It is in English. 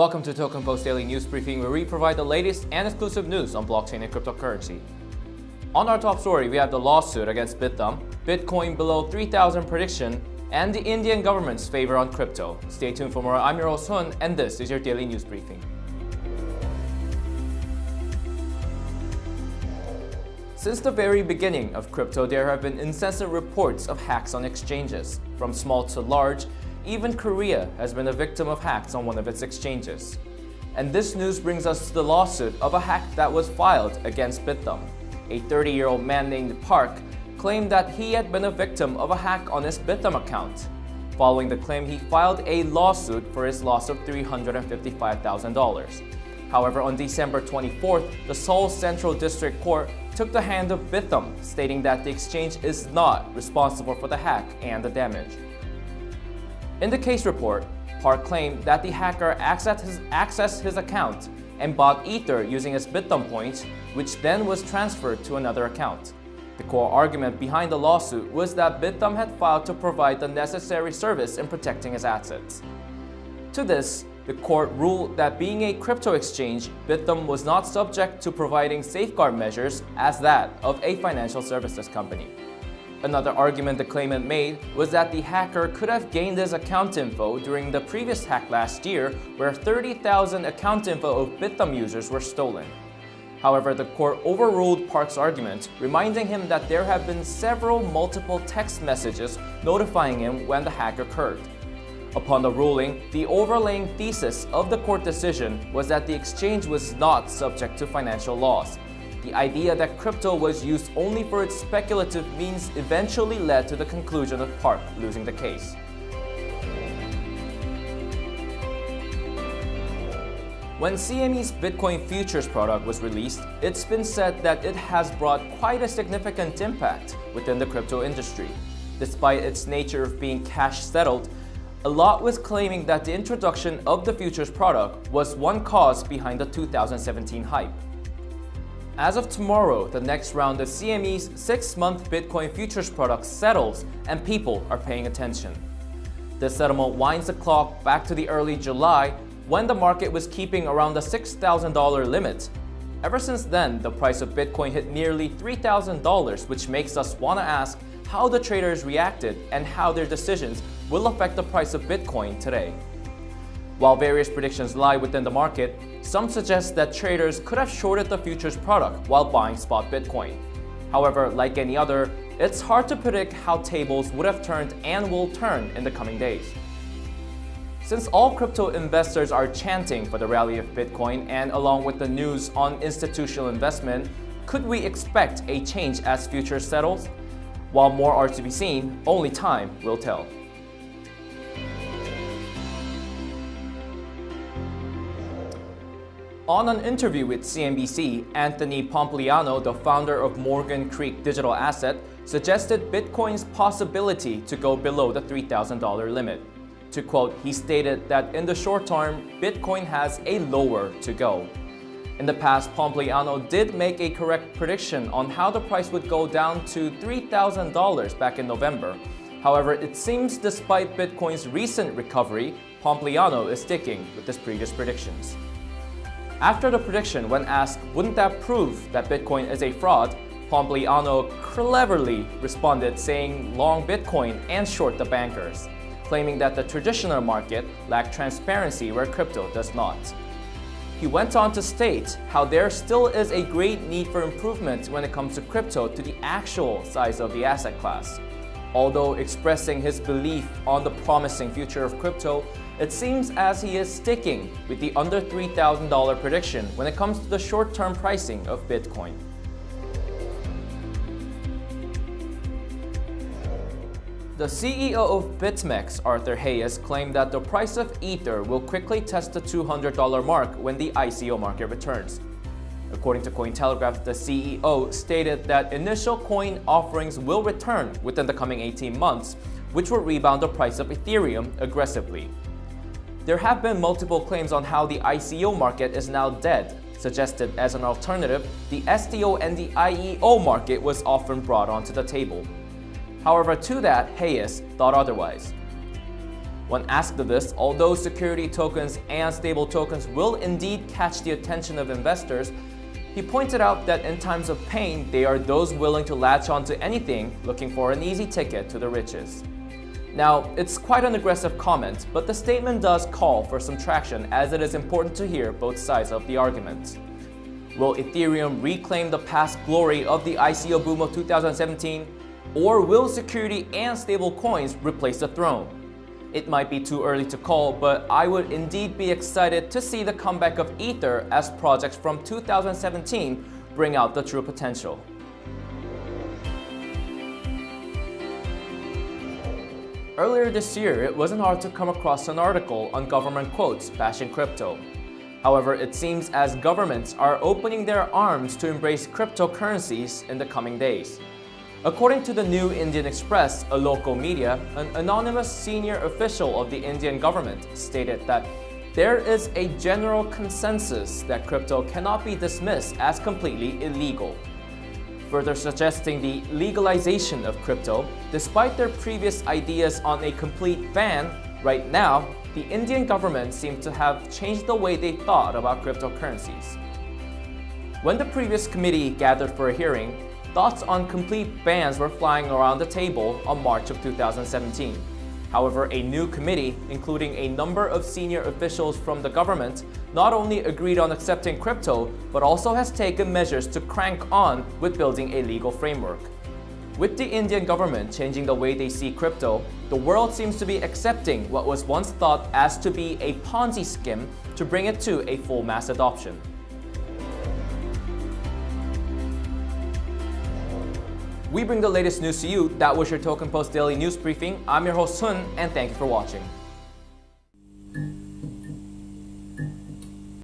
Welcome to Token Post Daily News Briefing where we provide the latest and exclusive news on blockchain and cryptocurrency. On our top story, we have the lawsuit against Bithumb, Bitcoin below 3,000 prediction, and the Indian government's favor on crypto. Stay tuned for more. I'm your host Hun, and this is your Daily News Briefing. Since the very beginning of crypto, there have been incessant reports of hacks on exchanges. From small to large, even Korea has been a victim of hacks on one of its exchanges. And this news brings us to the lawsuit of a hack that was filed against Bithumb. A 30-year-old man named Park claimed that he had been a victim of a hack on his Bithumb account. Following the claim, he filed a lawsuit for his loss of $355,000. However, on December 24th, the Seoul Central District Court took the hand of Bithumb, stating that the exchange is not responsible for the hack and the damage. In the case report, Park claimed that the hacker accessed his, accessed his account and bought Ether using his Bithumb points, which then was transferred to another account. The core argument behind the lawsuit was that Bithumb had filed to provide the necessary service in protecting his assets. To this, the court ruled that being a crypto exchange, Bithumb was not subject to providing safeguard measures as that of a financial services company. Another argument the claimant made was that the hacker could have gained his account info during the previous hack last year where 30,000 account info of Bithumb users were stolen. However, the court overruled Park's argument, reminding him that there have been several multiple text messages notifying him when the hack occurred. Upon the ruling, the overlaying thesis of the court decision was that the exchange was not subject to financial loss. The idea that crypto was used only for its speculative means eventually led to the conclusion of Park losing the case. When CME's Bitcoin futures product was released, it's been said that it has brought quite a significant impact within the crypto industry. Despite its nature of being cash settled, a lot was claiming that the introduction of the futures product was one cause behind the 2017 hype. As of tomorrow, the next round of CME's six-month Bitcoin futures product settles and people are paying attention. The settlement winds the clock back to the early July when the market was keeping around the $6,000 limit. Ever since then, the price of Bitcoin hit nearly $3,000 which makes us want to ask how the traders reacted and how their decisions will affect the price of Bitcoin today. While various predictions lie within the market, some suggest that traders could have shorted the futures product while buying spot Bitcoin. However, like any other, it's hard to predict how tables would have turned and will turn in the coming days. Since all crypto investors are chanting for the rally of Bitcoin and along with the news on institutional investment, could we expect a change as futures settles? While more are to be seen, only time will tell. On an interview with CNBC, Anthony Pompliano, the founder of Morgan Creek Digital Asset, suggested Bitcoin's possibility to go below the $3,000 limit. To quote, he stated that in the short term, Bitcoin has a lower to go. In the past, Pompliano did make a correct prediction on how the price would go down to $3,000 back in November. However, it seems despite Bitcoin's recent recovery, Pompliano is sticking with his previous predictions. After the prediction, when asked, wouldn't that prove that Bitcoin is a fraud, Pompliano cleverly responded saying long Bitcoin and short the bankers, claiming that the traditional market lacked transparency where crypto does not. He went on to state how there still is a great need for improvement when it comes to crypto to the actual size of the asset class. Although expressing his belief on the promising future of crypto, it seems as he is sticking with the under $3,000 prediction when it comes to the short-term pricing of Bitcoin. The CEO of BitMEX, Arthur Hayes, claimed that the price of Ether will quickly test the $200 mark when the ICO market returns. According to Cointelegraph, the CEO stated that initial coin offerings will return within the coming 18 months, which will rebound the price of Ethereum aggressively. There have been multiple claims on how the ICO market is now dead. Suggested as an alternative, the STO and the IEO market was often brought onto the table. However, to that, Hayes thought otherwise. When asked of this, although security tokens and stable tokens will indeed catch the attention of investors, he pointed out that in times of pain, they are those willing to latch onto anything looking for an easy ticket to the riches. Now, it's quite an aggressive comment, but the statement does call for some traction as it is important to hear both sides of the argument. Will Ethereum reclaim the past glory of the ICO boom of 2017? Or will security and stable coins replace the throne? It might be too early to call, but I would indeed be excited to see the comeback of Ether as projects from 2017 bring out the true potential. Earlier this year, it wasn't hard to come across an article on government quotes bashing crypto. However, it seems as governments are opening their arms to embrace cryptocurrencies in the coming days. According to the New Indian Express, a local media, an anonymous senior official of the Indian government stated that there is a general consensus that crypto cannot be dismissed as completely illegal. Further suggesting the legalization of crypto, despite their previous ideas on a complete ban, right now, the Indian government seems to have changed the way they thought about cryptocurrencies. When the previous committee gathered for a hearing, Thoughts on complete bans were flying around the table on March of 2017. However, a new committee, including a number of senior officials from the government, not only agreed on accepting crypto, but also has taken measures to crank on with building a legal framework. With the Indian government changing the way they see crypto, the world seems to be accepting what was once thought as to be a Ponzi scheme to bring it to a full mass adoption. We bring the latest news to you. That was your Token Post Daily News Briefing. I'm your host Sun, and thank you for watching.